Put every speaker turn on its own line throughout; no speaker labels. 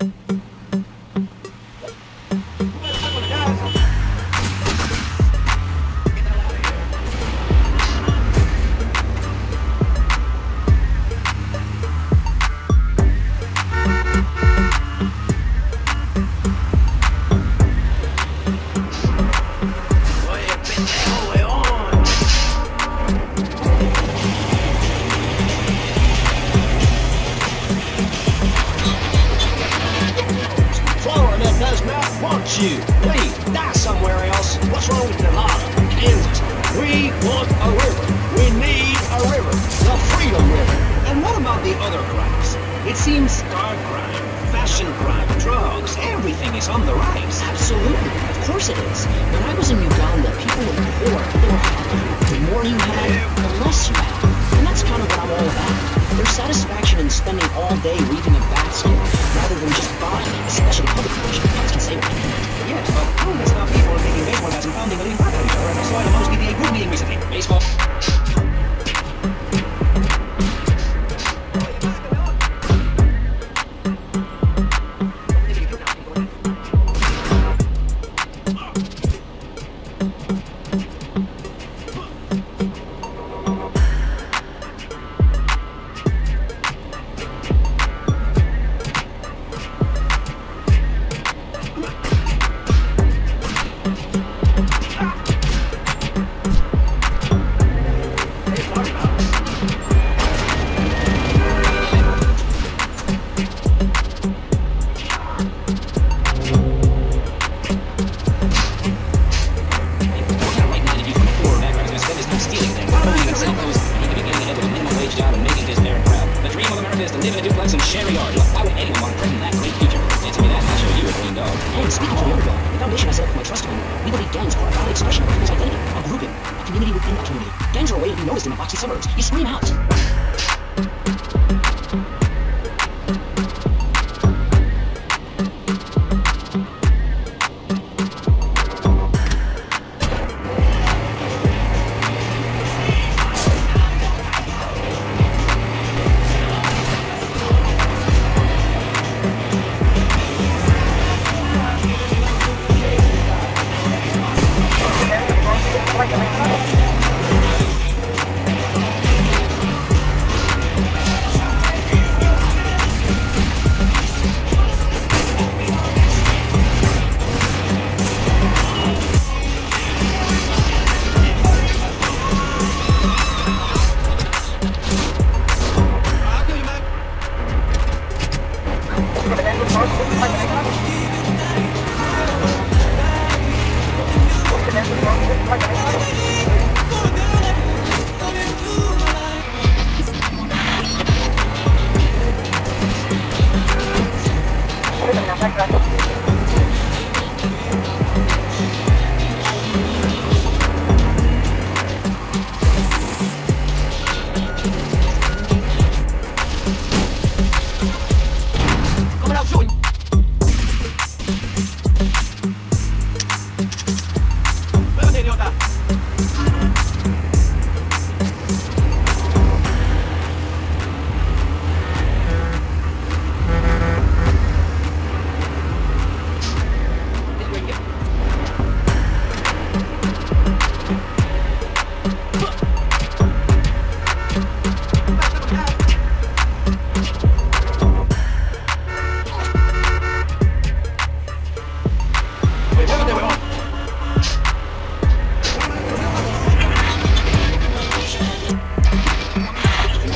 Florida you. Please, die somewhere else. What's wrong with Nevada, Kansas? We want a river. We need a river. The Freedom River. And what about the other crimes? It seems star crime, fashion crime, drugs, everything is on the rise.
Absolutely. Of course it is. When I was in Uganda, people were poor. They were happy. The more you had, the less you had. And that's kind of what I'm all about. There's satisfaction in spending all day weaving a basket rather than just buying, especially public function.
Baseball.
Look, why would anyone threaten that great future? Answer me that, I'll show you a green dog.
And speaking for the underdog, the foundation I set for my trust fund, we believe gangs are a valid expression of people's identity, a grouping, a community within a community. Gangs are a way to be noticed in the boxy suburbs. You scream out.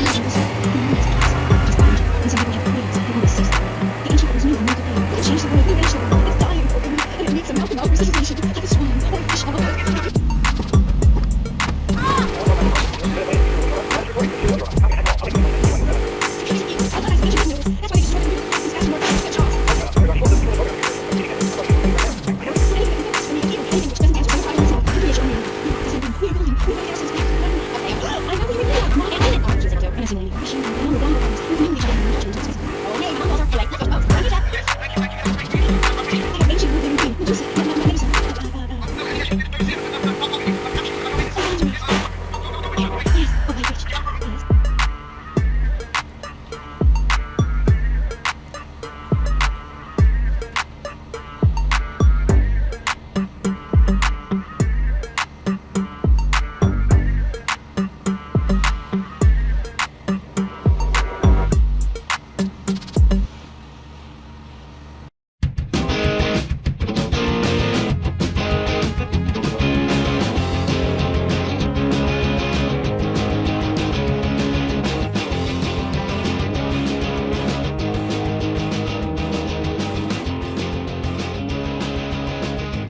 行行行。